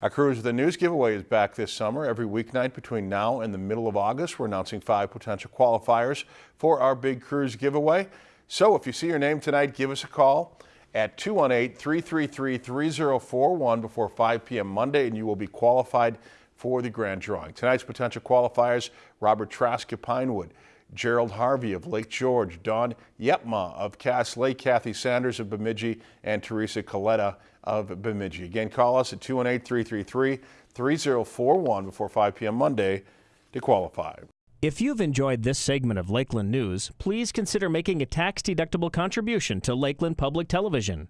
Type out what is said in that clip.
Our Cruise the News giveaway is back this summer. Every weeknight between now and the middle of August, we're announcing five potential qualifiers for our big cruise giveaway. So if you see your name tonight, give us a call at 218-333-3041 before 5 p.m. Monday and you will be qualified for the grand drawing. Tonight's potential qualifiers, Robert Trask of Pinewood, Gerald Harvey of Lake George, Don Yepma of Cass Lake, Kathy Sanders of Bemidji, and Teresa Coletta of Bemidji. Again, call us at 218-333-3041 before 5 p.m. Monday to qualify. If you've enjoyed this segment of Lakeland News, please consider making a tax-deductible contribution to Lakeland Public Television.